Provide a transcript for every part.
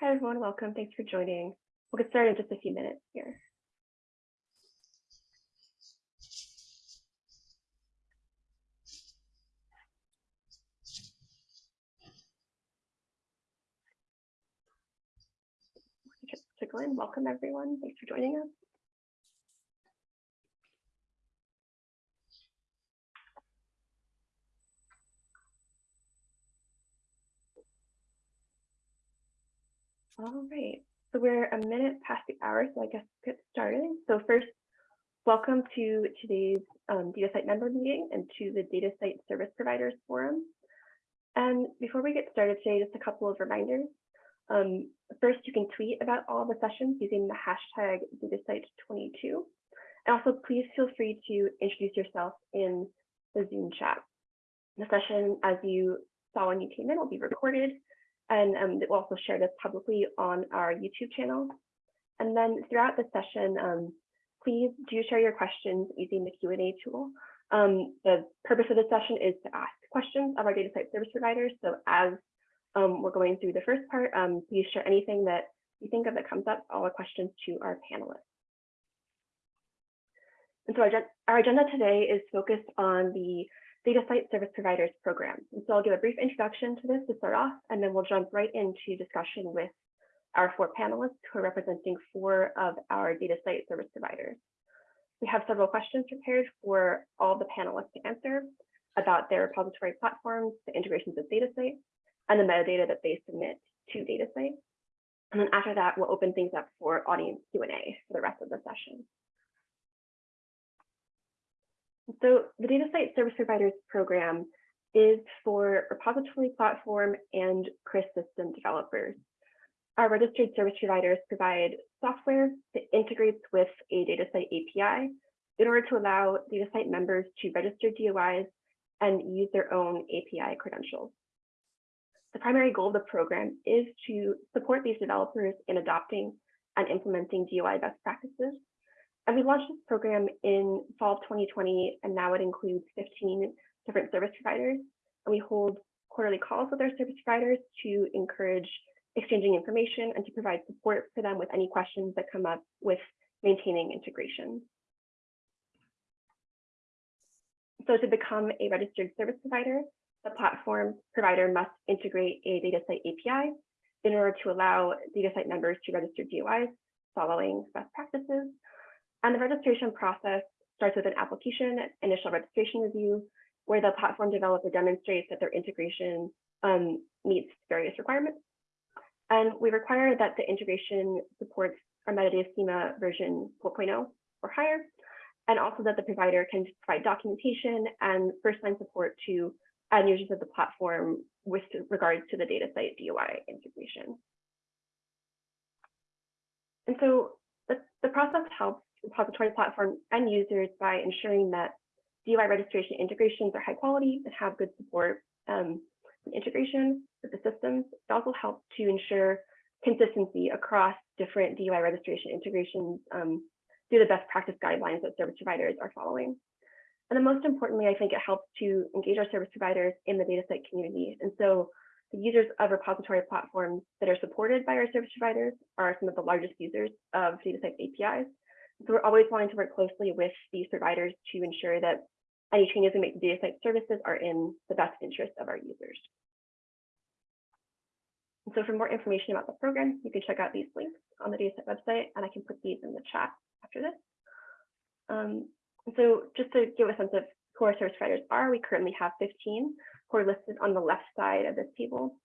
Hi, everyone. Welcome. Thanks for joining. We'll get started in just a few minutes here. Welcome everyone. Thanks for joining us. All right, so we're a minute past the hour, so I guess get started. So first, welcome to today's um, DataCite member meeting and to the DataCite Service Providers Forum. And before we get started today, just a couple of reminders. Um, first, you can tweet about all the sessions using the hashtag DataCite22. And also, please feel free to introduce yourself in the Zoom chat. The session, as you saw when you came in, will be recorded and um, we'll also share this publicly on our YouTube channel. And then throughout the session, um, please do share your questions using the Q&A tool. Um, the purpose of this session is to ask questions of our DataCite service providers. So as um, we're going through the first part, um, please share anything that you think of that comes up, all the questions to our panelists. And so our, our agenda today is focused on the DataCite Service Providers Program. And so I'll give a brief introduction to this to start off, and then we'll jump right into discussion with our four panelists who are representing four of our DataCite service providers. We have several questions prepared for all the panelists to answer about their repository platforms, the integrations with DataCite, and the metadata that they submit to DataCite. And then after that, we'll open things up for audience Q&A for the rest of the session. So the DataCite Service Providers Program is for repository platform and CRIS system developers. Our registered service providers provide software that integrates with a DataCite API in order to allow DataCite members to register DOIs and use their own API credentials. The primary goal of the program is to support these developers in adopting and implementing DOI best practices and we launched this program in fall of 2020, and now it includes 15 different service providers. And we hold quarterly calls with our service providers to encourage exchanging information and to provide support for them with any questions that come up with maintaining integration. So to become a registered service provider, the platform provider must integrate a DataCite API in order to allow DataCite members to register DOIs following best practices and the registration process starts with an application initial registration review, where the platform developer demonstrates that their integration um, meets various requirements. And we require that the integration supports our metadata schema version 4.0 or higher, and also that the provider can provide documentation and first-line support to end users of the platform with regards to the DataCite DOI integration. And so the, the process helps repository platform and users by ensuring that DOI registration integrations are high quality and have good support um, and integration with the systems. It also helps to ensure consistency across different DOI registration integrations um, through the best practice guidelines that service providers are following. And then most importantly, I think it helps to engage our service providers in the DataCite community. And so the users of repository platforms that are supported by our service providers are some of the largest users of DataCite APIs. So we're always wanting to work closely with these providers to ensure that any changes we make to DataCite services are in the best interest of our users. And so for more information about the program, you can check out these links on the DataCite website, and I can put these in the chat after this. Um, so just to give a sense of who our service providers are, we currently have 15 who are listed on the left side of this table.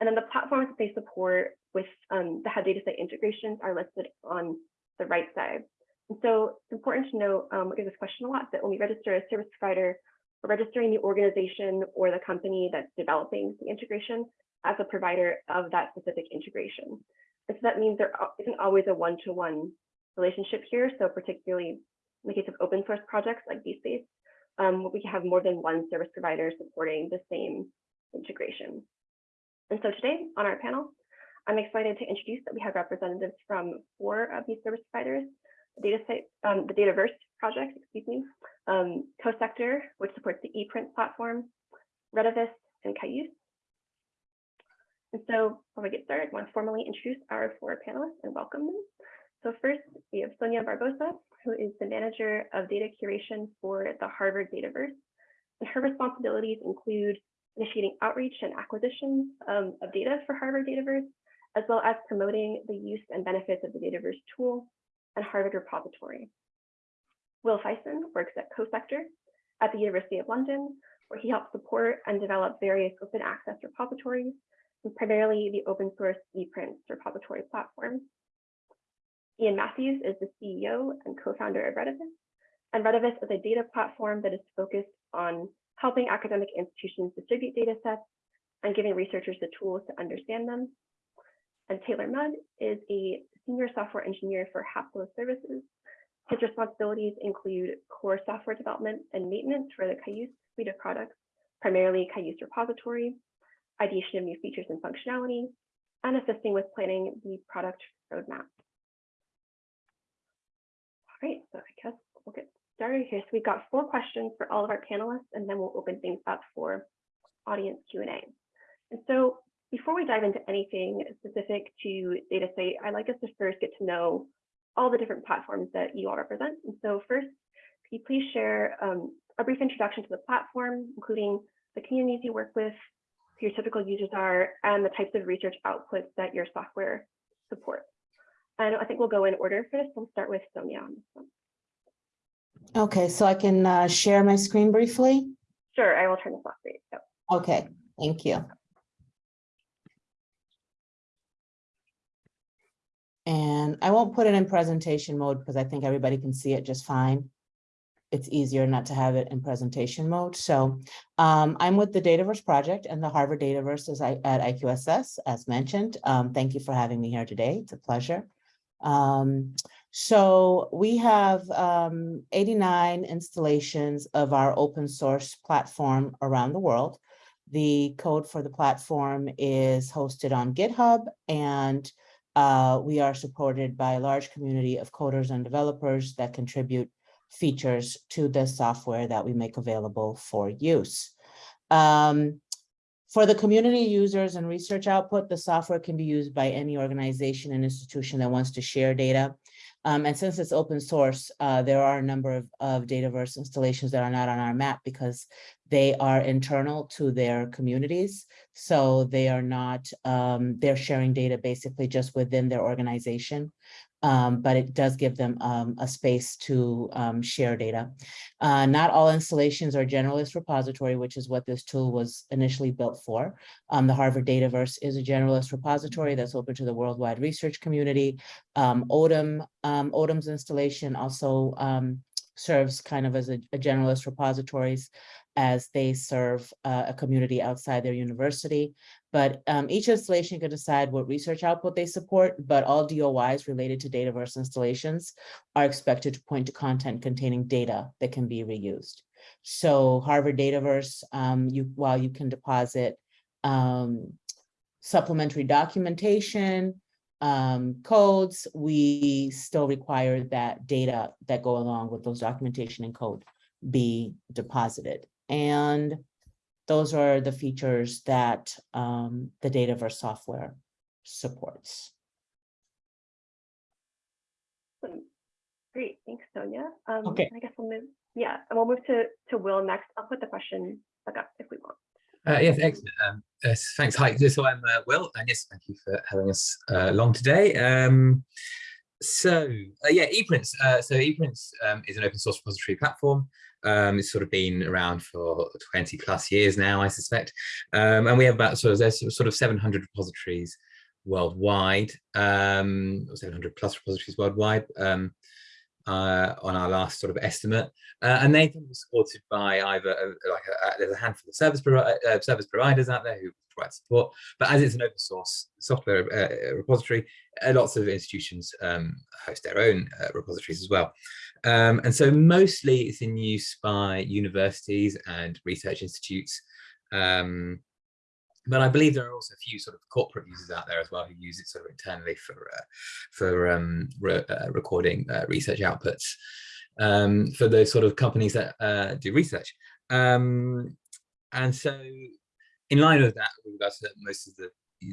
And then the platforms that they support with um, the data DataCite integrations are listed on the right side. And so it's important to note, um, we get this question a lot, that when we register a service provider, we're registering the organization or the company that's developing the integration as a provider of that specific integration. And so that means there isn't always a one-to-one -one relationship here. So particularly in the case of open source projects like DSpace, um, we can have more than one service provider supporting the same integration. And so today on our panel, I'm excited to introduce that we have representatives from four of these service providers DataCite, um, the Dataverse project, excuse me, um, CoSector, which supports the ePrint platform, Redivis, and Cayuse. And so before we get started, I want to formally introduce our four panelists and welcome them. So first, we have Sonia Barbosa, who is the manager of data curation for the Harvard Dataverse. And her responsibilities include initiating outreach and acquisition um, of data for Harvard Dataverse, as well as promoting the use and benefits of the Dataverse tool and Harvard repository. Will Fyson works at CoSector at the University of London, where he helps support and develop various open access repositories, and primarily the open source ePrints repository platform. Ian Matthews is the CEO and co-founder of Redivis, and Redivis is a data platform that is focused on helping academic institutions distribute data sets and giving researchers the tools to understand them. And Taylor Mudd is a senior software engineer for Haplo Services. His responsibilities include core software development and maintenance for the Cayuse suite of products, primarily Cayuse repository, ideation of new features and functionality, and assisting with planning the product roadmap. All right, so I guess we'll get started here. So we've got four questions for all of our panelists, and then we'll open things up for audience Q&A. And so before we dive into anything specific to DataCite, I'd like us to first get to know all the different platforms that you all represent. And so first, could you please share um, a brief introduction to the platform, including the communities you work with, who your typical users are, and the types of research outputs that your software supports. And I think we'll go in order for this. We'll start with Sonia on this one. Okay, so I can uh, share my screen briefly? Sure, I will turn this off for you. Yep. Okay, thank you. And I won't put it in presentation mode because I think everybody can see it just fine. It's easier not to have it in presentation mode. So um, I'm with the Dataverse project and the Harvard Dataverse is at IQSS, as mentioned. Um, thank you for having me here today. It's a pleasure. Um, so we have um, 89 installations of our open source platform around the world. The code for the platform is hosted on GitHub and uh, we are supported by a large community of coders and developers that contribute features to the software that we make available for use. Um, for the community users and research output, the software can be used by any organization and institution that wants to share data. Um, and since it's open source, uh, there are a number of, of Dataverse installations that are not on our map because they are internal to their communities. So they are not, um, they're sharing data basically just within their organization um, but it does give them um, a space to um, share data. Uh, not all installations are generalist repository, which is what this tool was initially built for. Um, the Harvard Dataverse is a generalist repository that's open to the worldwide research community. Odum, um, Odum's installation also serves kind of as a, a generalist repositories as they serve uh, a community outside their university. But um, each installation can decide what research output they support, but all DOIs related to Dataverse installations are expected to point to content containing data that can be reused. So Harvard Dataverse, um, you, while you can deposit um, supplementary documentation, um, codes, we still require that data that go along with those documentation and code be deposited. And those are the features that um, the Dataverse software supports. Great, thanks, Sonia. Um, okay. I guess we'll move, yeah, and we'll move to, to Will next. I'll put the question back up if we want. Uh, yes, excellent. Um, uh, thanks. Hi, so I'm uh, Will, and yes, thank you for having us uh, along today. Um, so, uh, yeah, ePrints. Uh, so ePrints um, is an open source repository platform um, it's sort of been around for 20 plus years now, I suspect. Um, and we have about sort of, there's sort of 700 repositories worldwide, um, 700 plus repositories worldwide um, uh, on our last sort of estimate. Uh, and they've been supported by either uh, like a, a, there's a handful of service, pro uh, service providers out there who support, but as it's an open source software uh, repository, uh, lots of institutions um, host their own repositories as well. Um, and so mostly it's in use by universities and research institutes. Um, but I believe there are also a few sort of corporate users out there as well who use it sort of internally for uh, for um, re uh, recording uh, research outputs um, for those sort of companies that uh, do research. Um, and so in line with that, with regards to most of the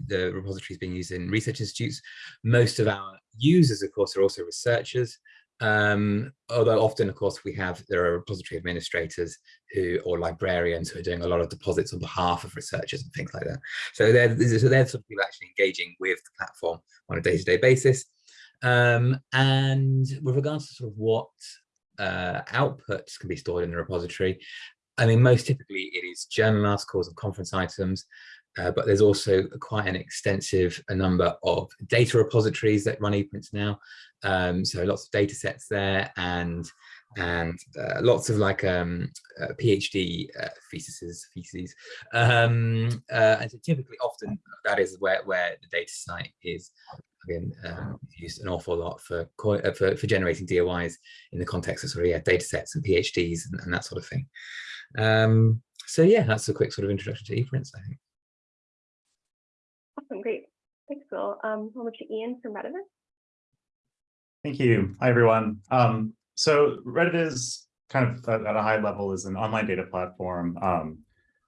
the repository is being used in research institutes. Most of our users, of course, are also researchers. Um, although often, of course, we have there are repository administrators who or librarians who are doing a lot of deposits on behalf of researchers and things like that. So they're so they're sort of people actually engaging with the platform on a day-to-day basis. Um, and with regards to sort of what uh, outputs can be stored in the repository, I mean, most typically it is journal articles and conference items, uh, but there's also quite an extensive number of data repositories that run ePrints now. Um, so lots of data sets there and and uh, lots of like um, uh, PhD uh, theses, theses. Um, uh, and so typically often that is where, where the DataCite is again um, used an awful lot for, uh, for, for generating DOIs in the context of sort of yeah, data sets and PhDs and, and that sort of thing. Um, so yeah, that's a quick sort of introduction to ePrints, I think. Awesome, great. Thanks, Will. Um, over to Ian from Redivis. Thank you. Hi, everyone. Um, so Redivis is kind of at, at, a high level is an online data platform um,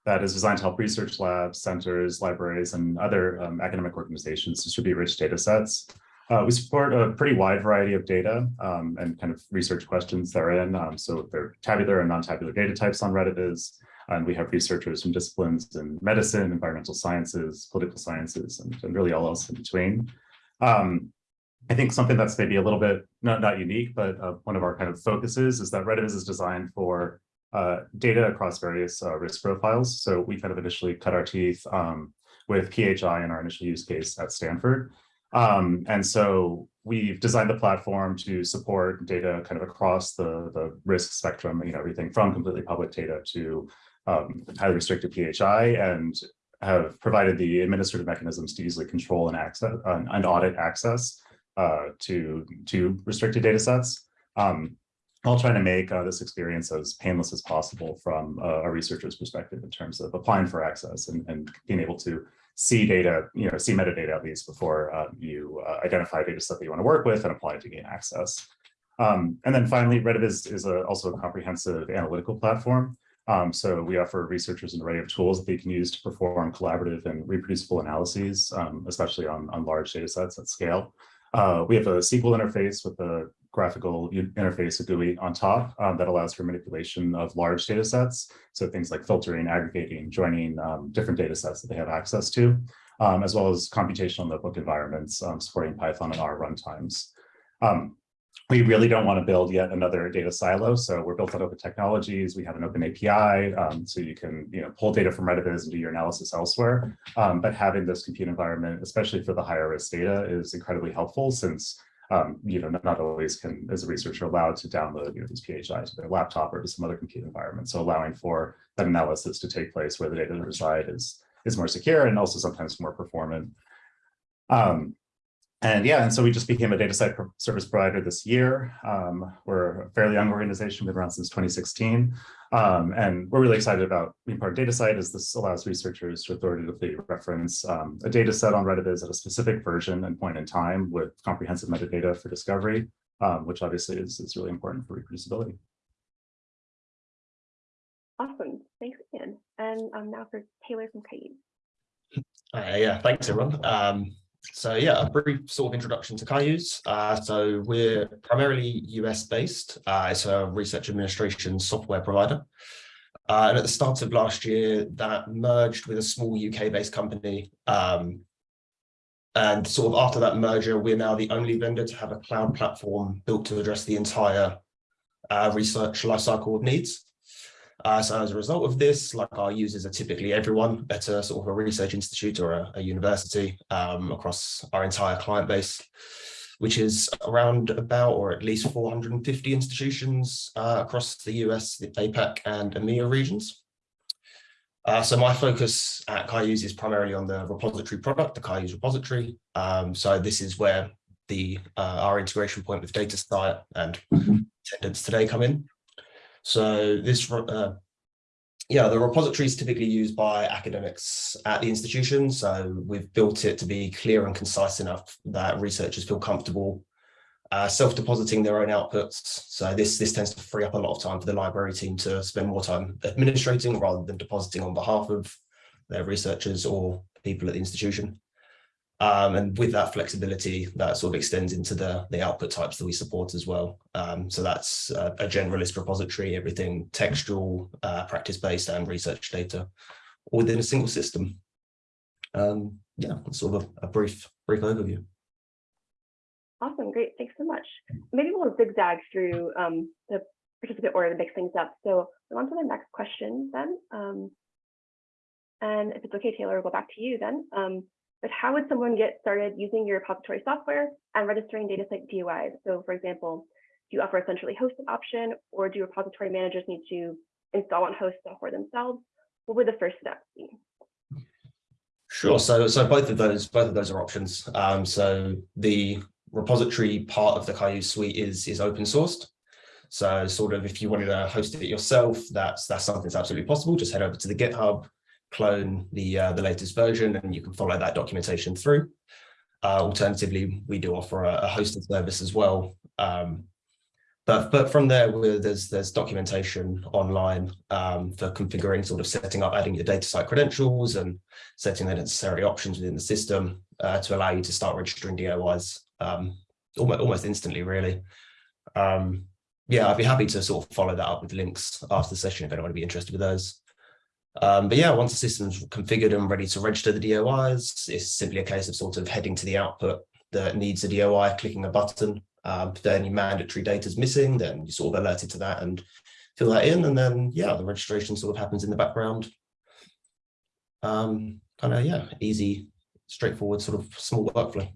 that is designed to help research labs, centers, libraries, and other um, academic organizations distribute rich data sets. Uh, we support a pretty wide variety of data um, and kind of research questions therein. Um, so there are tabular and non-tabular data types on Redivis, and we have researchers from disciplines in medicine, environmental sciences, political sciences, and, and really all else in between. Um, I think something that's maybe a little bit not, not unique, but uh, one of our kind of focuses is that Redivis is designed for uh, data across various uh, risk profiles. So we kind of initially cut our teeth um, with PHI in our initial use case at Stanford. Um, and so we've designed the platform to support data kind of across the, the risk spectrum, you know, everything from completely public data to um, highly restricted PHI and have provided the administrative mechanisms to easily control and access and audit access uh, to, to restricted data sets. Um, I'll try to make uh, this experience as painless as possible from uh, a researcher's perspective in terms of applying for access and, and being able to see data, you know, see metadata at least before uh, you uh, identify data set that you want to work with and apply to gain access. Um, and then finally, Redivis is, is a, also a comprehensive analytical platform. Um, so we offer researchers an array of tools that they can use to perform collaborative and reproducible analyses, um, especially on, on large data sets at scale. Uh, we have a SQL interface with a graphical interface, a GUI on top um, that allows for manipulation of large data sets. So things like filtering, aggregating, joining um, different data sets that they have access to, um, as well as computational notebook environments um, supporting Python and R runtimes. Um, we really don't want to build yet another data silo. So we're built on open technologies. We have an open API, um, so you can you know pull data from Redivis and do your analysis elsewhere. But having this compute environment, especially for the higher risk data, is incredibly helpful since um, you know not always can as a researcher allowed to download you know these PHI to their laptop or to some other compute environment. So allowing for that analysis to take place where the data reside is is more secure and also sometimes more performant. Um, and yeah, and so we just became a DataCite service provider this year. Um, we're a fairly young organization, we've been around since 2016. Um, and we're really excited about being part of DataCite as this allows researchers to authoritatively reference um, a data set on Redivis at a specific version and point in time with comprehensive metadata for discovery, um, which obviously is, is really important for reproducibility. Awesome, thanks, Ian. And um, now for Taylor from Cayuse. Uh, yeah, thanks everyone. Um, so yeah, a brief sort of introduction to Cayuse. Uh, so we're primarily US based. Uh, it's a research administration software provider. Uh, and at the start of last year, that merged with a small UK based company. Um, and sort of after that merger, we're now the only vendor to have a cloud platform built to address the entire uh, research lifecycle of needs. Uh, so as a result of this, like our users are typically everyone at a sort of a research institute or a, a university um, across our entire client base, which is around about or at least 450 institutions uh, across the US, the APAC and EMEA regions. Uh, so my focus at Cayuse is primarily on the repository product, the Cayuse repository. Um, so this is where the uh, our integration point with DataCite and attendance today come in. So this, uh, yeah, the repository is typically used by academics at the institution. So we've built it to be clear and concise enough that researchers feel comfortable uh, self-depositing their own outputs. So this, this tends to free up a lot of time for the library team to spend more time administrating rather than depositing on behalf of their researchers or people at the institution. Um, and with that flexibility, that sort of extends into the, the output types that we support as well. Um, so that's a, a generalist repository, everything textual, uh, practice-based and research data all within a single system. Um, yeah, sort of a, a brief, brief overview. Awesome, great, thanks so much. Maybe we'll zigzag through um, the participant order to mix things up. So on to the next question then. Um, and if it's okay, Taylor, we'll go back to you then. But how would someone get started using your repository software and registering DataCite DOIs? So for example, do you offer a centrally hosted option or do repository managers need to install and host software themselves? What would the first steps be? Sure. So, so both of those, both of those are options. Um, so the repository part of the Cayuse suite is is open sourced. So, sort of, if you wanted to host it yourself, that's that's something that's absolutely possible. Just head over to the GitHub, clone the uh, the latest version, and you can follow that documentation through. Uh, alternatively, we do offer a, a hosted service as well. Um, but, but from there, there's there's documentation online um, for configuring, sort of setting up, adding your DataCite credentials and setting the necessary options within the system uh, to allow you to start registering DOIs um, almost, almost instantly, really. Um, yeah, I'd be happy to sort of follow that up with links after the session if anyone would be interested with those. Um, but yeah, once the system's configured and ready to register the DOIs, it's simply a case of sort of heading to the output that needs a DOI, clicking a button. Um, if there any mandatory data is missing, then you sort of alerted to that and fill that in. And then, yeah, the registration sort of happens in the background. Um, kind of, yeah, easy, straightforward sort of small workflow.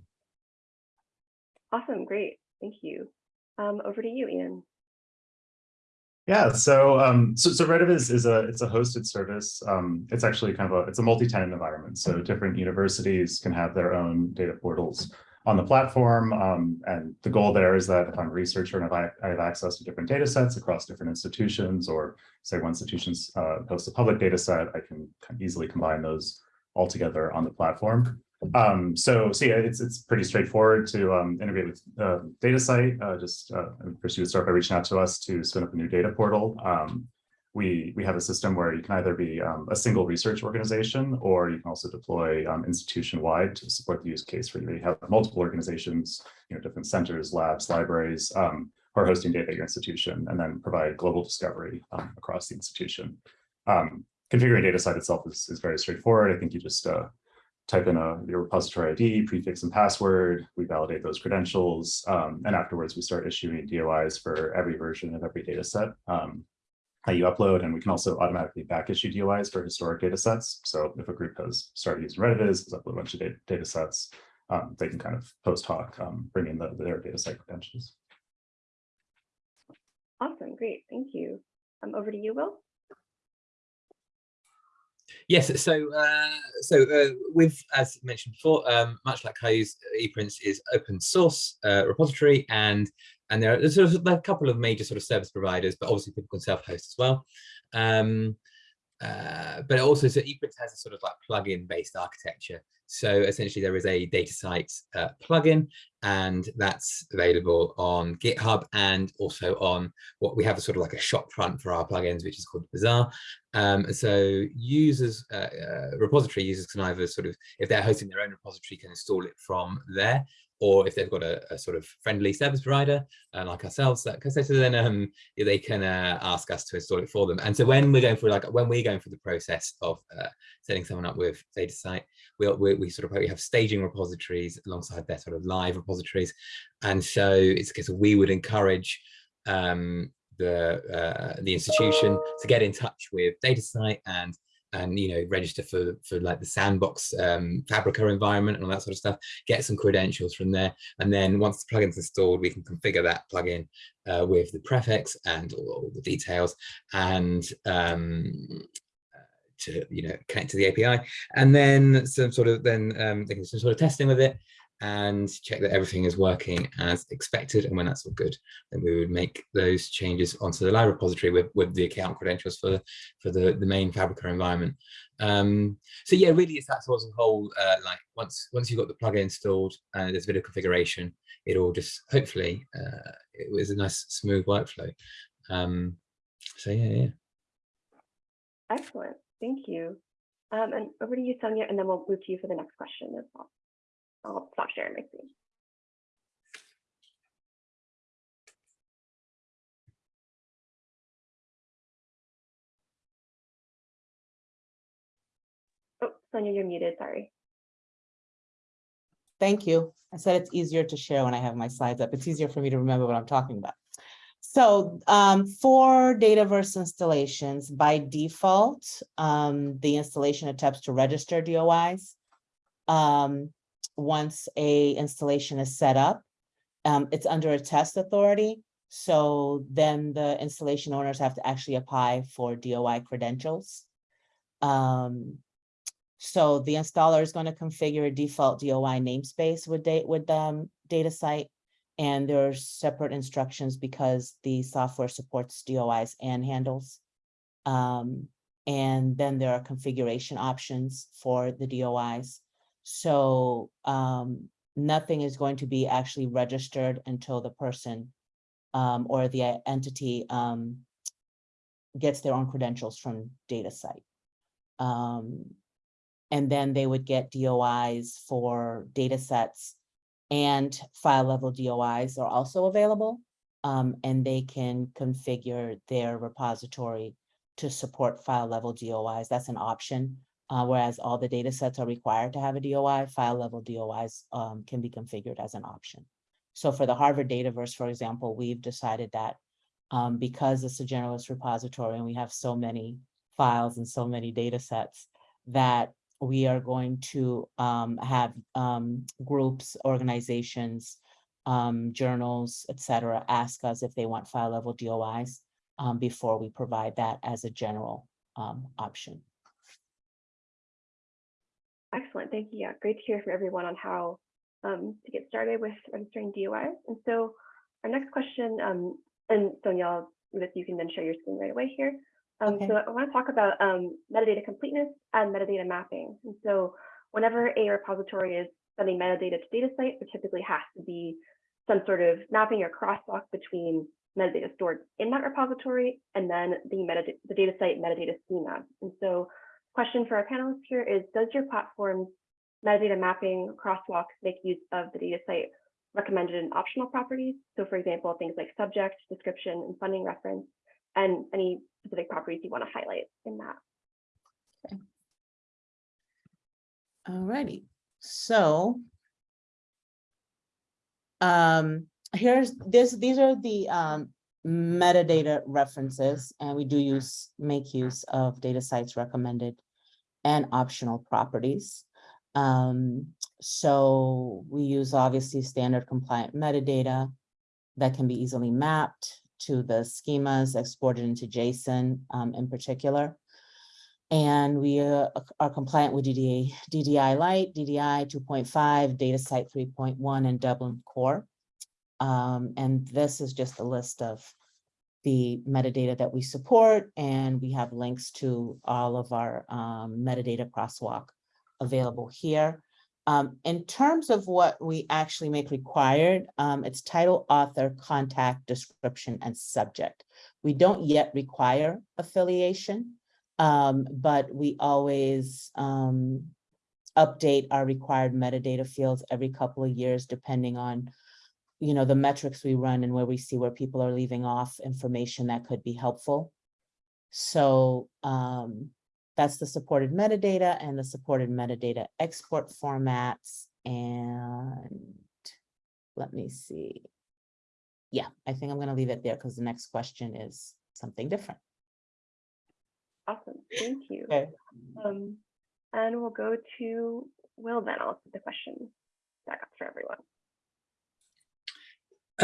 Awesome, great, thank you. Um, over to you, Ian. Yeah, so um, so, so Redivis is, is a it's a hosted service. Um, it's actually kind of a it's a multi-tenant environment. So different universities can have their own data portals on the platform. Um, and the goal there is that if I'm a researcher and if I, I have access to different data sets across different institutions, or say one institution's uh, posts a public data set, I can easily combine those all together on the platform. Um, so, so yeah, it's it's pretty straightforward to um, integrate with uh, DataCite. Uh, just uh, first, you would start by reaching out to us to spin up a new data portal. Um, we we have a system where you can either be um, a single research organization, or you can also deploy um, institution-wide to support the use case where you have multiple organizations, you know, different centers, labs, libraries, um, who are hosting data at your institution, and then provide global discovery um, across the institution. Um, configuring DataCite itself is, is very straightforward. I think you just uh, type in a your repository ID, prefix and password, we validate those credentials, um, and afterwards we start issuing DOIs for every version of every data set um, that you upload, and we can also automatically back issue DOIs for historic data sets. So if a group has started using Redivis, has uploaded a bunch of data, data sets, um, they can kind of post hoc um, bring in the, their data set credentials. Awesome, great, thank you. Um, over to you, Will. Yes, so uh, so uh, with as mentioned before, um, much like Cayuse ePrints is open source uh, repository, and and there are sort of a couple of major sort of service providers, but obviously people can self-host as well. Um, uh, but also, so ePrints has a sort of like plugin based architecture. So essentially there is a DataCite uh, plugin and that's available on GitHub and also on what we have a sort of like a shop front for our plugins, which is called Bazaar. Um, so users, uh, uh, repository users can either sort of, if they're hosting their own repository, can install it from there or if they've got a, a, sort of friendly service provider uh, like ourselves, that so then um, they can uh, ask us to install it for them. And so when we're going through like when we're going through the process of uh, setting someone up with DataCite, we'll, we, we sort of we have staging repositories alongside their sort of live repositories, and so it's because we would encourage um, the uh, the institution to get in touch with DataCite and and you know register for for like the sandbox um, Fabrica environment and all that sort of stuff get some credentials from there. And then once the plugin's installed we can configure that plugin uh, with the prefix and all, all the details and um, to you know connect to the API and then some sort of then um, some sort of testing with it and check that everything is working as expected. And when that's all good, then we would make those changes onto the live repository with, with the account credentials for, for the, the main Fabrica environment. Um, so yeah, really it's that sort of whole, uh, like once, once you've got the plugin installed and there's a bit of configuration, it all just hopefully, uh, it was a nice smooth workflow. Um, so yeah, yeah. Excellent, thank you. Um, and over to you, Sonia, and then we'll move to you for the next question as well. I'll stop sharing my screen. Oh, Sonia, you're muted, sorry. Thank you. I said it's easier to share when I have my slides up. It's easier for me to remember what I'm talking about. So um, for Dataverse installations, by default, um, the installation attempts to register DOIs. Um, once a installation is set up, um, it's under a test authority. So then the installation owners have to actually apply for DOI credentials. Um, so the installer is going to configure a default DOI namespace with date with um DataCite. And there's separate instructions because the software supports DOIs and handles. Um, and then there are configuration options for the DOIs. So um, nothing is going to be actually registered until the person um, or the entity um, gets their own credentials from DataCite. Um, and then they would get DOIs for data sets and file level DOIs are also available. Um, and they can configure their repository to support file level DOIs. That's an option. Uh, whereas all the data sets are required to have a DOI, file level DOIs um, can be configured as an option. So for the Harvard Dataverse, for example, we've decided that um, because it's a generalist repository and we have so many files and so many data sets that we are going to um, have um, groups, organizations, um, journals, et cetera, ask us if they want file level DOIs um, before we provide that as a general option. Excellent, thank you. Yeah, great to hear from everyone on how um, to get started with registering DOIs. And so our next question, um, and Sonia, with you can then share your screen right away here. Um, Okay. So I want to talk about um, metadata completeness and metadata mapping. And so whenever a repository is sending metadata to DataCite, there typically has to be some sort of mapping or crosswalk between metadata stored in that repository and then the metadata, the DataCite metadata schema. And so question for our panelists here is, does your platform's metadata mapping crosswalks make use of the DataCite recommended and optional properties? So for example, things like subject, description, and funding reference, and any specific properties you want to highlight in that. Alrighty, so. Um, here's this, these are the um metadata references, and we do use, make use of DataCite's recommended and optional properties. Um, so we use obviously standard compliant metadata that can be easily mapped to the schemas exported into JSON um, in particular. And we uh, are compliant with DDA, DDI Lite, DDI 2.5, DataCite 3.1, and Dublin Core. Um, and this is just a list of the metadata that we support, and we have links to all of our um, metadata crosswalk available here. Um, in terms of what we actually make required, um, it's title, author, contact, description, and subject. We don't yet require affiliation, um, but we always um, update our required metadata fields every couple of years, depending on you know, the metrics we run and where we see where people are leaving off information that could be helpful. So um, that's the supported metadata and the supported metadata export formats. And let me see. Yeah, I think I'm going to leave it there because the next question is something different. Awesome, thank you. Okay. Um, and we'll go to Will then. I'll put the question back up for everyone.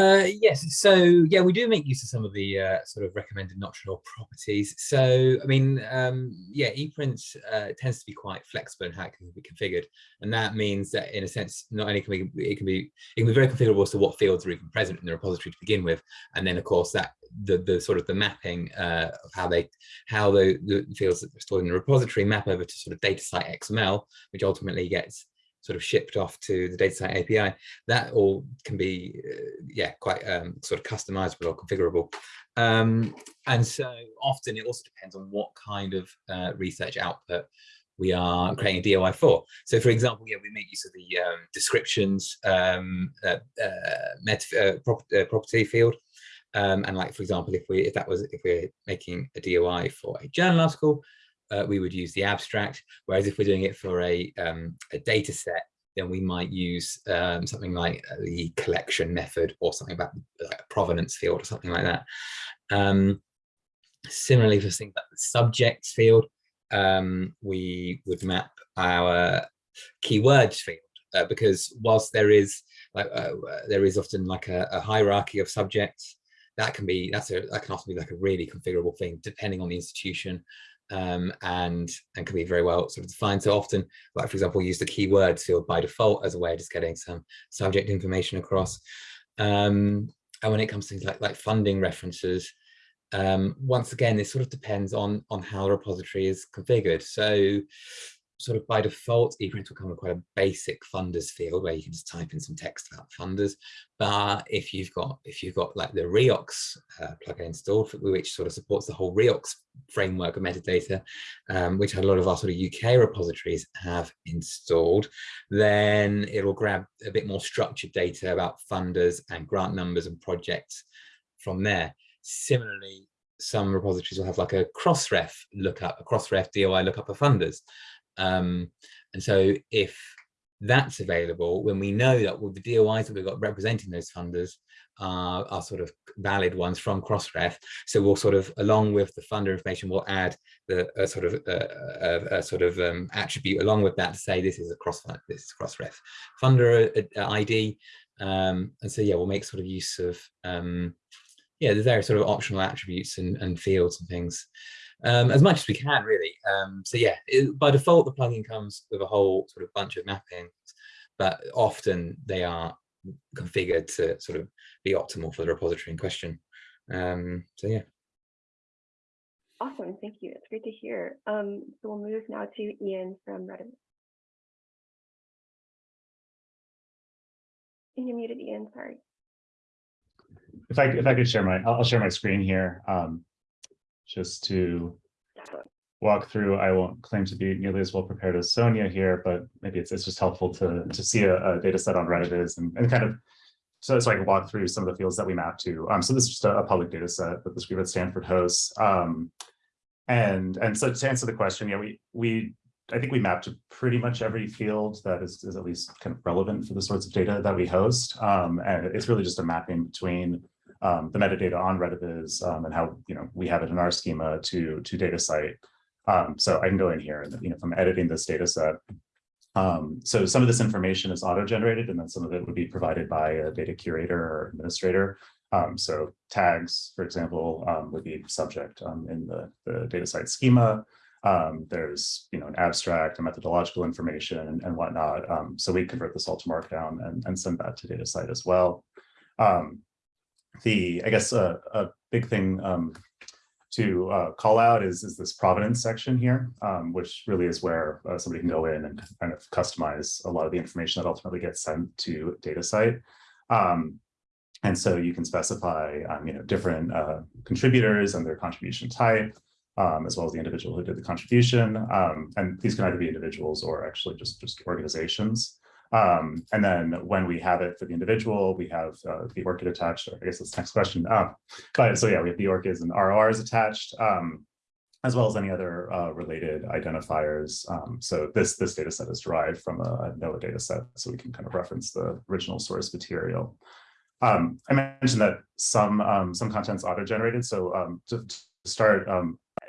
Uh, yes, so yeah, we do make use of some of the uh, sort of recommended nocturnal properties. So, I mean, um, yeah, ePrint uh, tends to be quite flexible in how it can be configured, and that means that, in a sense, not only can we, it can be it can be very configurable as to what fields are even present in the repository to begin with, and then of course that the the sort of the mapping uh, of how they how the, the fields that are stored in the repository map over to sort of DataCite XML, which ultimately gets sort of shipped off to the DataCite API, that all can be, uh, yeah, quite um, sort of customizable or configurable. Um, and so often it also depends on what kind of uh, research output we are creating a DOI for. So for example, yeah, we make use of the um, descriptions um, uh, uh, uh, prop, uh, property field. Um, and like, for example, if we if that was if we're making a DOI for a journal article, uh, we would use the abstract. Whereas if we're doing it for a, um, a data set, then we might use um, something like uh, the collection method or something about like a provenance field or something like that. Um, similarly, for things like the subjects field, um, we would map our keywords field uh, because whilst there is like uh, there is often like a, a, hierarchy of subjects that can be that's a that can often be like a really configurable thing depending on the institution um, and and can be very well sort of defined. So often, like for example, use the keywords field by default as a way of just getting some subject information across. Um, and when it comes to things like like funding references, um, once again, this sort of depends on on how the repository is configured. So sort of by default, ePrint will come with quite a basic funders field where you can just type in some text about funders. But if you've got if you've got like the RIOXX uh, plugin installed, which sort of supports the whole RIOXX framework of metadata, um, which a lot of our sort of UK repositories have installed, then it'll grab a bit more structured data about funders and grant numbers and projects from there. Similarly, some repositories will have like a crossref lookup, a crossref DOI lookup of funders. Um, and so if that's available, when we know that all the DOIs that we've got representing those funders are, sort of valid ones from Crossref, so we'll sort of, along with the funder information, we'll add the a sort of a, a sort of um, attribute along with that to say this is a cross this is Crossref funder uh, uh, ID, um, and so yeah, we'll make sort of use of um, yeah the various sort of optional attributes and, and fields and things um, as much as we can really. Um, so yeah, it, by default, the plugin comes with a whole sort of bunch of mappings, but often they are configured to sort of be optimal for the repository in question. Um, so yeah. Awesome, thank you. It's great to hear. Um, so we'll move now to Ian from Redivis. You're muted, Ian. Sorry. If I if I could share my, I'll share my screen here. Um, just to walk through. I won't claim to be nearly as well prepared as Sonia here, but maybe it's, it's just helpful to, to see a, a data set on Redivis and, and kind of so, so I can walk through some of the fields that we map to. Um, so this is just a, a public data set that this group at Stanford hosts. Um, and, and so to answer the question, yeah, we, we I think we map to pretty much every field that is, is at least kind of relevant for the sorts of data that we host. Um, and it's really just a mapping between um, the metadata on Redivis um, and how you know we have it in our schema to to DataCite. Um, so I can go in here and you know if I'm editing this data set. Um, so some of this information is auto-generated and then some of it would be provided by a data curator or administrator. Um, so tags, for example, um, would be subject in the, the DataCite schema. there's you know an abstract and methodological information and, and whatnot. so we convert this all to Markdown and, and send that to DataCite as well. Um, the, I guess, uh, a big thing um, to uh, call out is, is this provenance section here, um, which really is where uh, somebody can go in and kind of customize a lot of the information that ultimately gets sent to DataCite. Um, and so you can specify, um, you know, different uh, contributors and their contribution type, um, as well as the individual who did the contribution. Um, and these can either be individuals or actually just, just organizations. Um, and then when we have it for the individual, we have uh, the ORCID attached. or I guess the next question. Um, but so yeah, we have the ORCIDs and RORs attached, um, as well as any other uh, related identifiers. Um, so this this data set is derived from a, NOAA data set, so we can kind of reference the original source material. Um, I mentioned that some um, some content's auto-generated. So to, to start,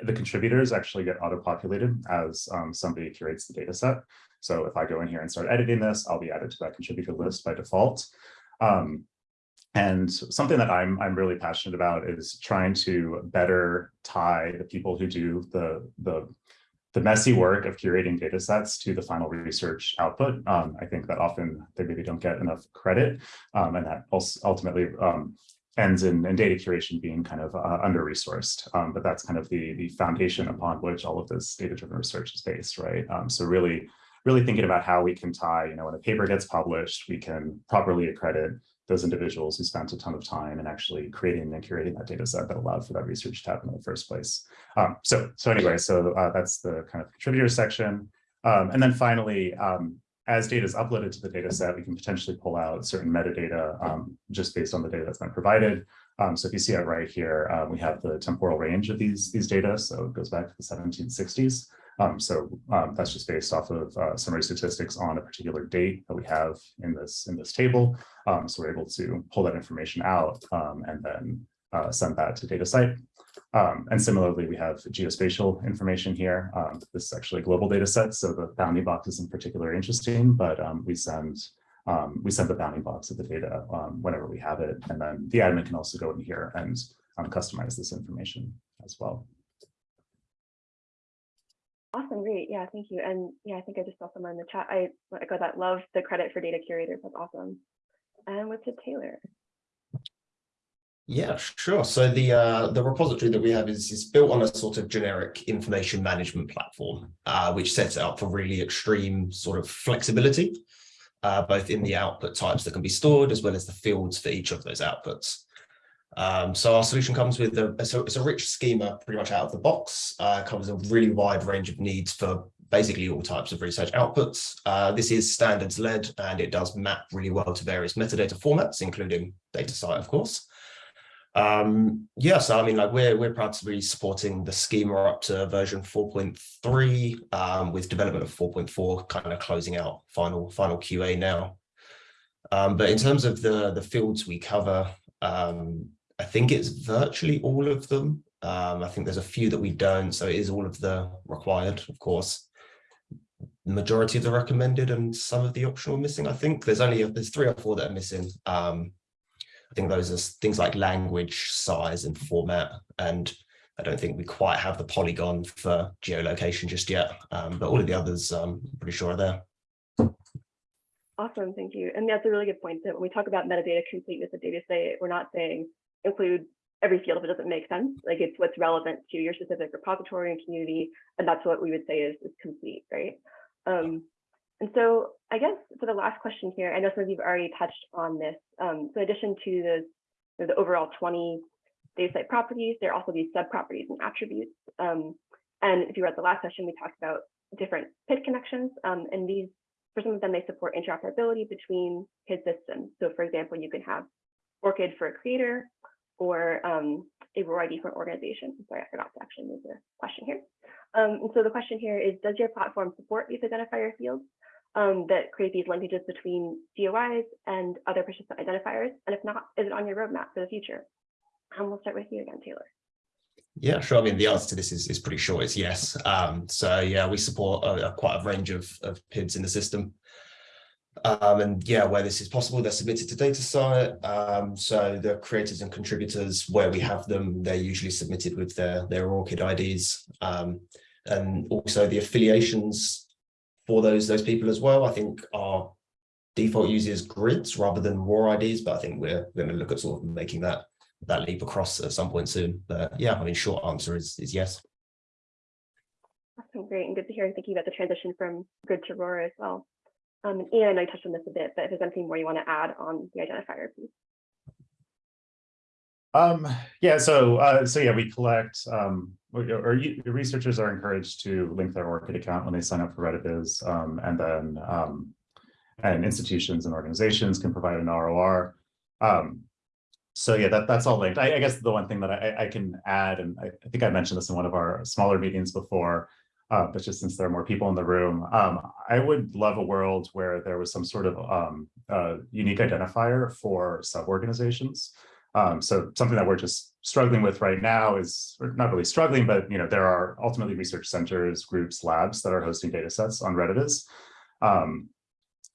the contributors actually get auto-populated as somebody curates the data set. So if I go in here and start editing this, I'll be added to that contributor list by default. Um, and something that I'm, I'm really passionate about is trying to better tie the people who do the, the, the messy work of curating data sets to the final research output. Um, I think that often they maybe don't get enough credit um, and that ultimately um, ends in, in, data curation being kind of uh, under-resourced. Um, but that's kind of the, the foundation upon which all of this data-driven research is based, right? Um, so really really thinking about how we can tie, you know, when a paper gets published, we can properly accredit those individuals who spent a ton of time in actually creating and curating that data set that allowed for that research to happen in the first place. Um, so, so anyway, so uh, that's the kind of contributor section. Um, and then finally, um, as data is uploaded to the data set, we can potentially pull out certain metadata um, just based on the data that's been provided. Um, so if you see it right here, uh, we have the temporal range of these, these data. So it goes back to the 1760s. Um, so um, that's just based off of uh, summary statistics on a particular date that we have in this in this table. Um, so we're able to pull that information out um, and then uh, send that to DataCite. Um, and similarly, we have geospatial information here. Um, this is actually a global data set, so the bounding box isn't particularly interesting, but we send we send the bounding box of the data whenever we have it, and then the admin can also go in here and customize this information as well. Awesome, great. Yeah, thank you. And yeah, I think I just saw someone in the chat. I echo that. Love the credit for data curators. That's awesome. And what's it, Taylor? Yeah, sure. So the uh, the repository that we have is, is built on a sort of generic information management platform, uh, which sets it up for really extreme sort of flexibility, uh, both in the output types that can be stored as well as the fields for each of those outputs. Um, so our solution comes with a, it's a, it's a rich schema pretty much out of the box, uh, covers a really wide range of needs for basically all types of research outputs. Uh, this is standards led and it does map really well to various metadata formats, including data DataCite, of course. Um, yeah, so I mean, like we're we're proud to be supporting the schema up to version 4.3 um, with development of 4.4 kind of closing out final final QA now. Um, but in terms of the the fields we cover, um, I think it's virtually all of them. Um, I think there's a few that we don't, so it is all of the required, of course. The majority of the recommended and some of the optional missing. I think there's only there's three or four that are missing. Um, I think those are things like language, size and format. And I don't think we quite have the polygon for geolocation just yet, um, but all of the others um, I'm pretty sure are there. Awesome, thank you. And that's a really good point that when we talk about metadata completeness of data set, we're not saying include every field if it doesn't make sense. Like it's what's relevant to your specific repository and community. And that's what we would say is, is complete, right? Um, and so I guess for the last question here, I know some of you've already touched on this. Um, so in addition to the, you know, the overall 20 DataCite properties, there are also these sub properties and attributes. Um, and if you read the last session, we talked about different PID connections. Um, and these, for some of them, they support interoperability between PID systems. So for example, you can have ORCID for a creator or um, a ROR-ID for an organization. I'm sorry, I forgot to actually move the question here. Um, and so the question here is, does your platform support these identifier fields? um, that create these linkages between DOIs and other persistent identifiers? And if not, is it on your roadmap for the future? And we'll start with you again, Taylor. Yeah, sure. I mean, the answer to this is, is pretty short. It's yes. Um, so yeah, we support a quite a range of, of PIDs in the system. Um, and yeah, where this is possible, they're submitted to DataCite. Um, so the creators and contributors, where we have them, they're usually submitted with their, their ORCID IDs. Um, and also the affiliations for those those people as well. I think our default uses grids rather than ROR IDs, but I think we're going to look at sort of making that that leap across at some point soon. But yeah, I mean, short answer is is yes. Awesome, great, and good to hear. Thinking about the transition from grid to ROR as well. Um, and Ian, I know you touched on this a bit, but if there's anything more you want to add on the identifier piece. Um, yeah, so uh, so yeah, we collect um, or you, researchers are encouraged to link their ORCID account when they sign up for Redivis, um, and then um, and institutions and organizations can provide an ROR. Um, so yeah, that, that's all linked. I, I, guess the one thing that I, I can add, and I, I, think I mentioned this in one of our smaller meetings before, uh, but just since there are more people in the room, um, I would love a world where there was some sort of um, uh, unique identifier for sub-organizations. Um, so something that we're just struggling with right now is not really struggling, but you know there are ultimately research centers, groups, labs that are hosting data sets on Redivis. Um,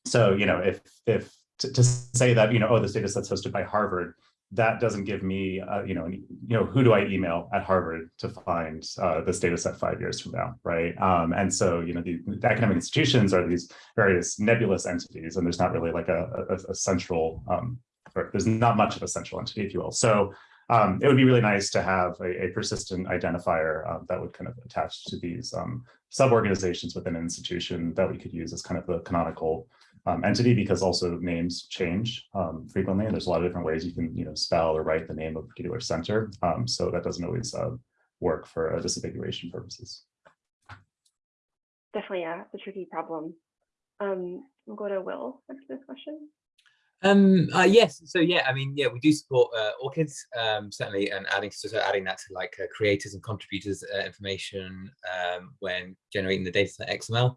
so you know if if to, to, say that you know oh this data set's hosted by Harvard, that doesn't give me uh, you know you know who do I email at Harvard to find uh, this data set five years from now, right? Um, and so you know the, the, academic institutions are these various nebulous entities, and there's not really like a, a, a central um, or there's not much of a central entity, if you will. So um, it would be really nice to have a, a persistent identifier uh, that would kind of attach to these um, sub-organizations within an institution that we could use as kind of the canonical um, entity because also names change um, frequently and there's a lot of different ways you can you know spell or write the name of a particular center. Um, so that doesn't always uh, work for uh, disambiguation purposes. definitely yeah, it's a tricky problem. Um, we'll go to Will after this question. Um, uh, yes, so yeah, I mean, yeah, we do support uh, ORCIDs, um, certainly, and adding so, so adding that to like uh, creators and contributors uh, information um, when generating the data set XML.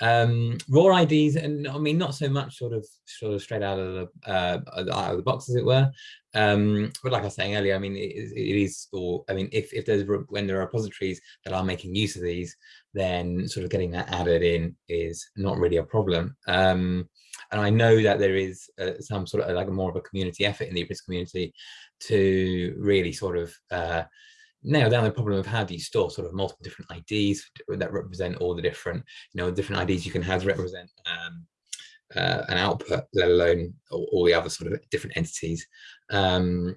Um, ROR IDs, and I mean, not so much sort of sort of straight out of the uh, out of the box, as it were. Um, but like I was saying earlier, I mean, it, is- it is, or I mean, if if there's when there are repositories that are making use of these, then sort of getting that added in is not really a problem. Um, and I know that there is uh, some sort of like more of a community effort in the Ibris community to really sort of uh, nail down the problem of how do you store sort of multiple different IDs that represent all the different, you know, different IDs you can have to represent um, uh, an output, let alone all, all the other sort of different entities. Um,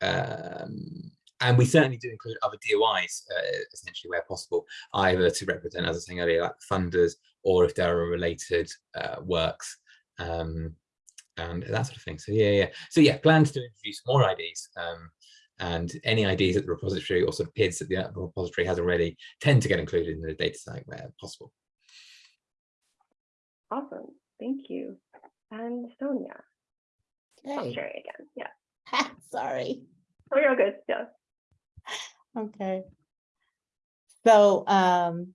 um, and we certainly do include other DOIs, uh, essentially where possible, either to represent, as I was saying earlier, like funders, or if there are related uh, works um, and that sort of thing. So yeah, yeah. So yeah, plans to introduce more IDs um, and any IDs that the repository or sort of PIDs that the repository has already tend to get included in the data set where possible. Awesome, thank you. And Sonia, oh, Okay, Sherry again, yeah. sorry. Oh, you're all good, yeah. Okay. So, um,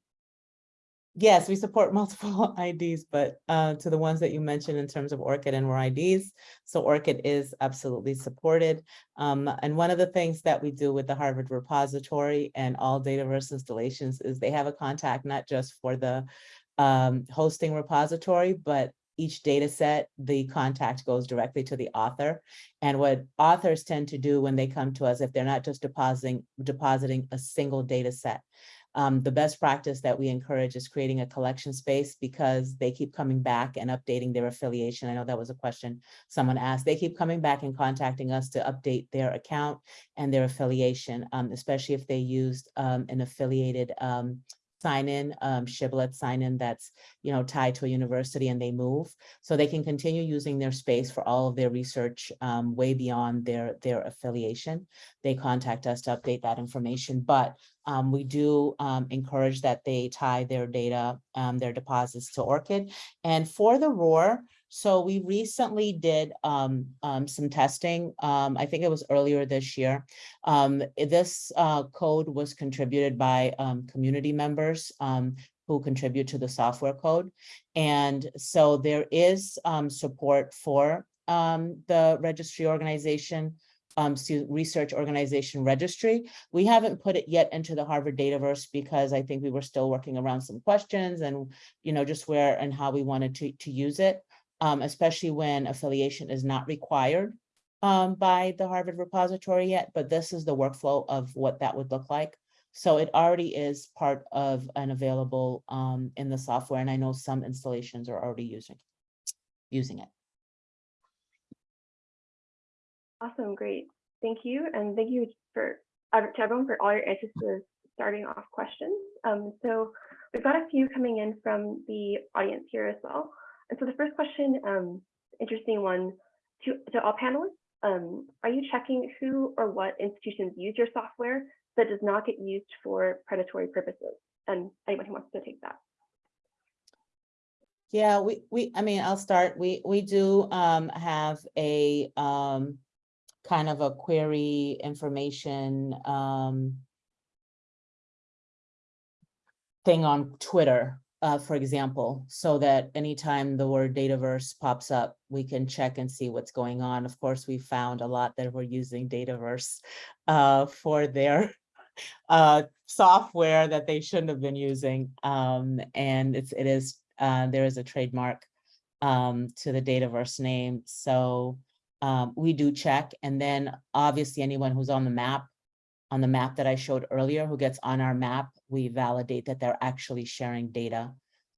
yes, we support multiple IDs, but uh, to the ones that you mentioned in terms of ORCID and ROR IDs. So ORCID is absolutely supported. Um, and one of the things that we do with the Harvard repository and all Dataverse installations is they have a contact not just for the um, hosting repository, but each data set, the contact goes directly to the author. And what authors tend to do when they come to us, if they're not just depositing, depositing a single data set, um, the best practice that we encourage is creating a collection space because they keep coming back and updating their affiliation. I know that was a question someone asked. They keep coming back and contacting us to update their account and their affiliation, um, especially if they used um, an affiliated um, sign-in, um, shibboleth sign-in that's, you know, tied to a university and they move. So they can continue using their space for all of their research um, way beyond their, their affiliation. They contact us to update that information, but um, we do um, encourage that they tie their data, um, their deposits to ORCID. And for the ROR, so we recently did um, um, some testing. Um, I think it was earlier this year. Um, this uh, code was contributed by um, community members um, who contribute to the software code. And so there is support for the registry organization, um, research organization registry. We haven't put it yet into the Harvard Dataverse because I think we were still working around some questions and, you know, just where and how we wanted to, to use it, um, especially when affiliation is not required um, by the Harvard repository yet, but this is the workflow of what that would look like. So it already is part of and available um, in the software, and I know some installations are already using, using it. Awesome, great. Thank you. And thank you for uh, to everyone for all your answers to starting off questions. Um, so we've got a few coming in from the audience here as well. And so the first question, um, interesting one to, to all panelists. Um, are you checking who or what institutions use your software that does not get used for predatory purposes? And anyone who wants to take that. Yeah, we, we, I mean, I'll start. We, we do um, have a um, kind of a query information um, thing on Twitter, uh, for example, so that anytime the word Dataverse pops up, we can check and see what's going on. Of course, we found a lot that were using Dataverse uh, for their uh, software that they shouldn't have been using. Um, and it's, it is, uh, there is a trademark um, to the Dataverse name. So um, we do check. And then obviously anyone who's on the map, on the map that I showed earlier, who gets on our map, we validate that they're actually sharing data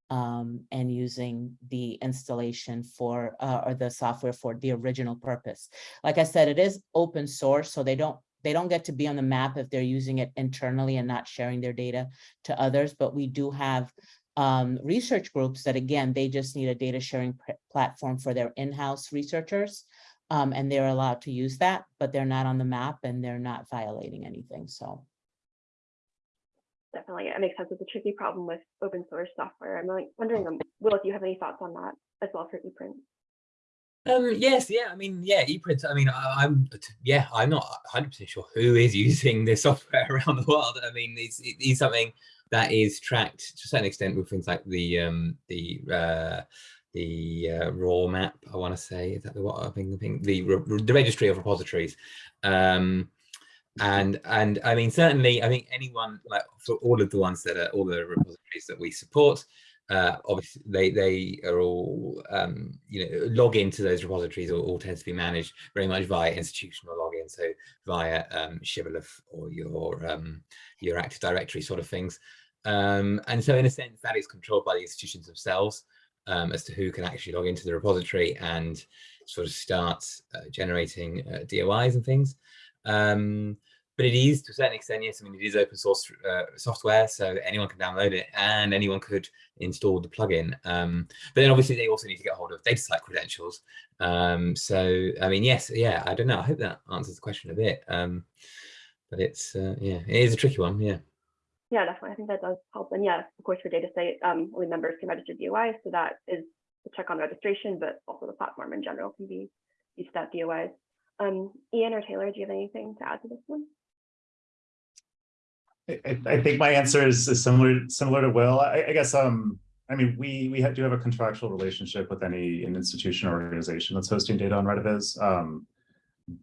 um, and using the installation for, uh, or the software for the original purpose. Like I said, it is open source, so they don't, they don't get to be on the map if they're using it internally and not sharing their data to others, but we do have um, research groups that, again, they just need a data sharing platform for their in-house researchers. Um, and they're allowed to use that, but they're not on the map and they're not violating anything, so. Definitely, it makes sense. It's a tricky problem with open source software. I'm like wondering, um, Will, if you have any thoughts on that as well for ePrint? Um, yes, yeah, I mean, yeah, ePrint, I mean, I, I'm, yeah, I'm not 100% sure who is using this software around the world. I mean, it's, it is something that is tracked to a certain extent with things like the, um, the, uh, the uh, ROAR map, I want to say, is that the what I think, I think the, the registry of repositories. Um, and, and I mean, certainly, I think anyone, like for all of the ones that are, all the repositories that we support, uh, obviously they they are all um, you know log into those repositories all, all tends to be managed very much via institutional login so via um, Shibboleth or your um, your Active Directory sort of things. Um, and so in a sense that is controlled by the institutions themselves um, as to who can actually log into the repository and sort of start uh, generating uh, DOIs and things. Um, but it is to a certain extent, yes, I mean, it is open source uh, software, so anyone can download it and anyone could install the plugin. Um, but then obviously they also need to get hold of DataCite credentials. Um, so, I mean, yes, yeah, I don't know. I hope that answers the question a bit. Um, but it's, uh, yeah, it is a tricky one, yeah. Yeah, definitely. I think that does help. And yeah, of course, for DataCite, um, only members can register DOIs. So that is the check on registration, but also the platform in general can be used that DOIs. Um, Ian or Taylor, do you have anything to add to this one? I, I- think my answer is, is similar, similar to Will. I, I guess, um, I mean, we, we ha- do have a contractual relationship with any an institution or organization that's hosting data on Redivis. Um,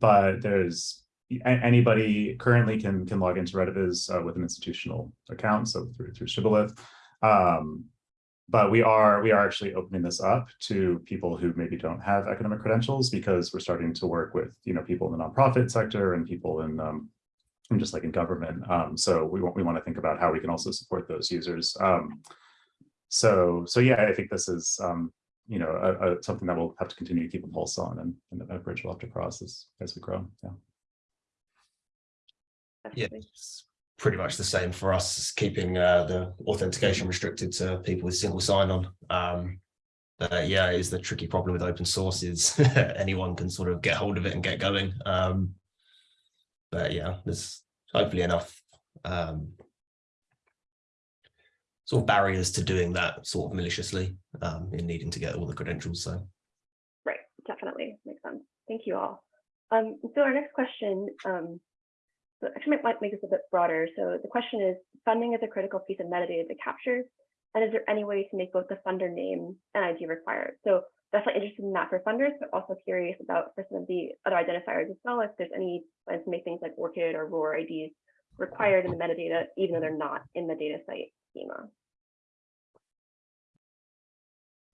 but there's, anybody currently can, can log into Redivis uh, with an institutional account, so through, through Shibboleth. Um, but we are, we are actually opening this up to people who maybe don't have academic credentials because we're starting to work with, you know, people in the nonprofit sector and people in, um, and just like in government. Um, so we want we want to think about how we can also support those users. Um, so so yeah, I think this is um, you know a, a, something that we'll have to continue to keep a pulse on, and, and a bridge we'll have to cross as as we grow. Yeah. Yeah, it's pretty much the same for us, keeping uh, the authentication restricted to people with single sign-on. Um, but yeah, is the tricky problem with open source is anyone can sort of get hold of it and get going. Um, but yeah, there's hopefully enough um, sort of barriers to doing that sort of maliciously um, in needing to get all the credentials. So Right, definitely makes sense. Thank you all. Um, so our next question, um, so actually might, make this a bit broader. So the question is, funding is a critical piece of metadata to capture, and is there any way to make both the funder name and ID required? So definitely interested in that for funders, but also curious about for some of the other identifiers as well, if there's any plans to make things like ORCID or ROR IDs required in the metadata, even though they're not in the DataCite schema.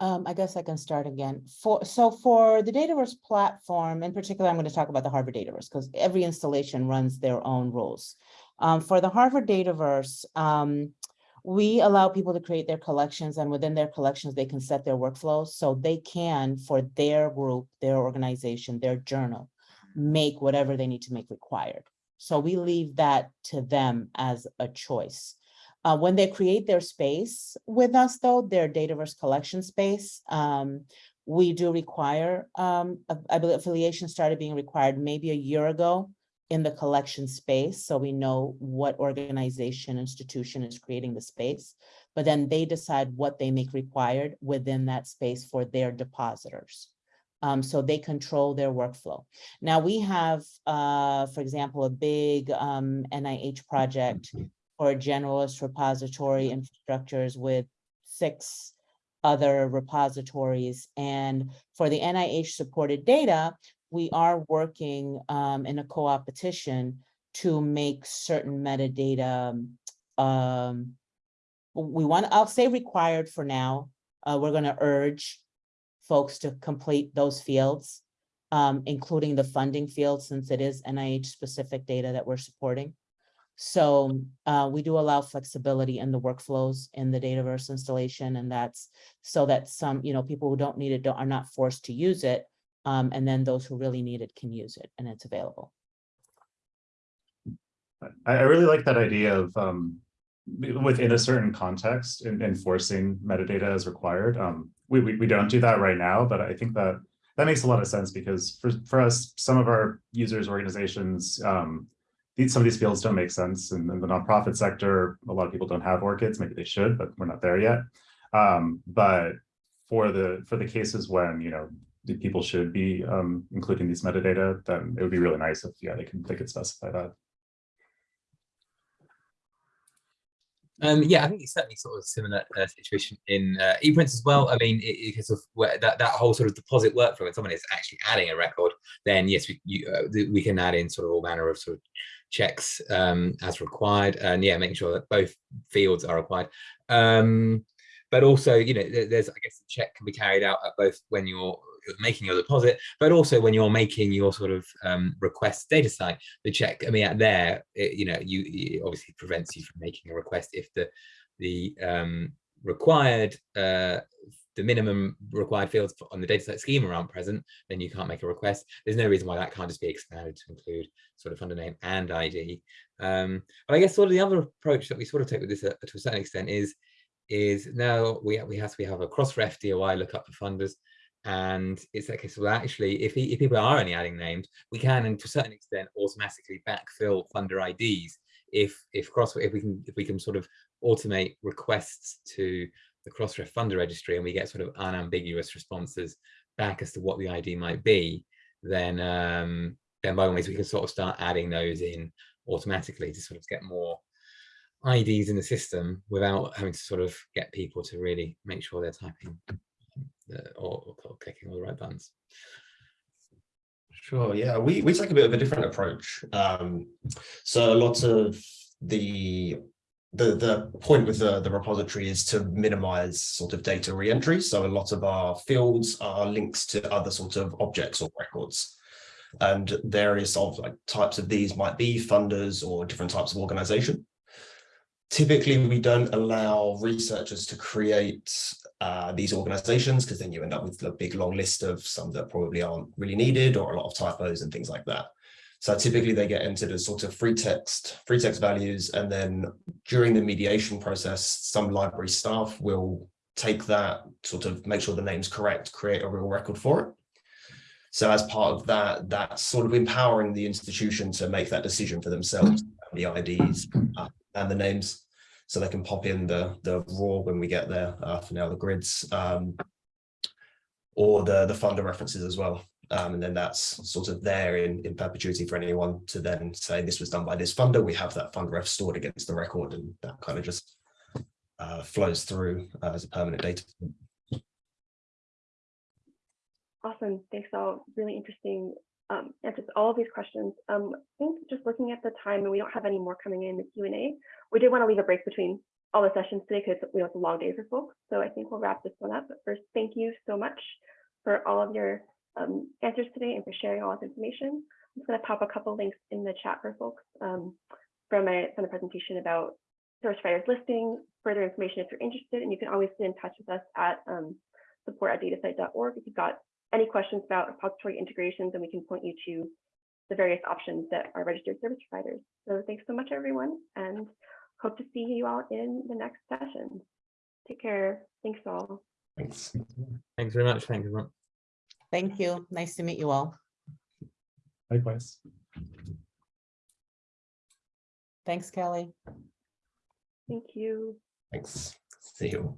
Um, I guess I can start again. For, so for the Dataverse platform, in particular, I'm going to talk about the Harvard Dataverse because every installation runs their own rules. Um, for the Harvard Dataverse, um, we allow people to create their collections and within their collections, they can set their workflows. So they can, for their group, their organization, their journal, make whatever they need to make required. So we leave that to them as a choice. Uh, when they create their space with us, though, their Dataverse collection space, um, we do require, um, I believe affiliation started being required maybe a year ago in the collection space, so we know what organization, institution is creating the space. But then they decide what they make required within that space for their depositors. Um, so they control their workflow. Now we have, uh, for example, a big, um, NIH project or generalist repository infrastructures with six other repositories. And for the NIH supported data, we are working um, in a co-op petition to make certain metadata. Um, we want, I'll say required for now. Uh, we're going to urge folks to complete those fields, um, including the funding field, since it is NIH specific data that we're supporting. So uh, we do allow flexibility in the workflows in the Dataverse installation, and that's so that some, you know, people who don't need it don't, are not forced to use it. Um, and then those who really need it can use it and it's available. I, I really like that idea of um, within a certain context and enforcing metadata as required. Um, we, we we don't do that right now, but I think that that makes a lot of sense because for for us, some of our users organizations, um, these, some of these fields don't make sense in, in the nonprofit sector. A lot of people don't have ORCIDs, maybe they should, but we're not there yet. Um, but for the, for the cases when, you know, people should be um, including these metadata, then it would be really nice if, yeah, they can, they could specify that. Um, yeah, I think it's certainly sort of a similar uh, situation in uh, ePrints as well. I mean, because of where that, that whole sort of deposit workflow, when someone is actually adding a record, then yes, we, you, uh, we can add in sort of all manner of sort of checks um, as required. And yeah, making sure that both fields are required. Um, but also, you know, there- there's, I guess, the check can be carried out at both when you're making your deposit, but also when you're making your sort of um, request DataCite, the check, I mean, at there, it, you know, you it obviously prevents you from making a request if the the um, required uh, the minimum required fields on the DataCite schema aren't present, then you can't make a request. There's no reason why that can't just be expanded to include sort of funder name and ID. Um, but I guess sort of the other approach that we sort of take with this uh, to a certain extent is is now we we have we have a Crossref DOI lookup for funders, and it's like, okay, so actually, if, if people are only adding names, we can, and to a certain extent, automatically backfill funder IDs if if cross if we can if we can sort of automate requests to the Crossref funder registry and we get sort of unambiguous responses back as to what the ID might be, then um, then by all means we can sort of start adding those in automatically to sort of get more IDs in the system without having to sort of get people to really make sure they're typing or, or clicking all the right buttons. Sure, yeah, we, we take a bit of a different approach. Um, so a lot of the, the, the point with the, the repository is to minimize sort of data reentry. So a lot of our fields are links to other sort of objects or records. And various of like types of these might be funders or different types of organization. Typically, we don't allow researchers to create uh, these organizations because then you end up with a big long list of some that probably aren't really needed or a lot of typos and things like that. So typically they get entered as sort of free text, free text values, and then during the mediation process, some library staff will take that, sort of make sure the name's correct, create a real record for it. So as part of that, that's sort of empowering the institution to make that decision for themselves, the IDs uh, and the names so they can pop in the the ROR when we get there uh, for now the grids um, or the the funder references as well um, and then that's sort of there in in perpetuity for anyone to then say this was done by this funder we have that funder ref stored against the record and that kind of just uh, flows through uh, as a permanent data Awesome. Thanks all. Really interesting um, answers all of these questions. Um, I think just looking at the time, and we don't have any more coming in the Q&A, we did want to leave a break between all the sessions today because we know it's a long day for folks. So I think we'll wrap this one up. But first, thank you so much for all of your um, answers today and for sharing all this information. I'm just going to pop a couple links in the chat for folks um, from, a, from the presentation about service providers listing, further information if you're interested, and you can always get in touch with us at um, support at datacite.org if you've got any questions about repository integrations, and we can point you to the various options that are registered service providers. So thanks so much, everyone, and hope to see you all in the next session. Take care. Thanks all. thanks Thanks very much. Thanks everyone. Thank you. Nice to meet you all. Likewise. Thanks, Kelly. Thank you. thanks see you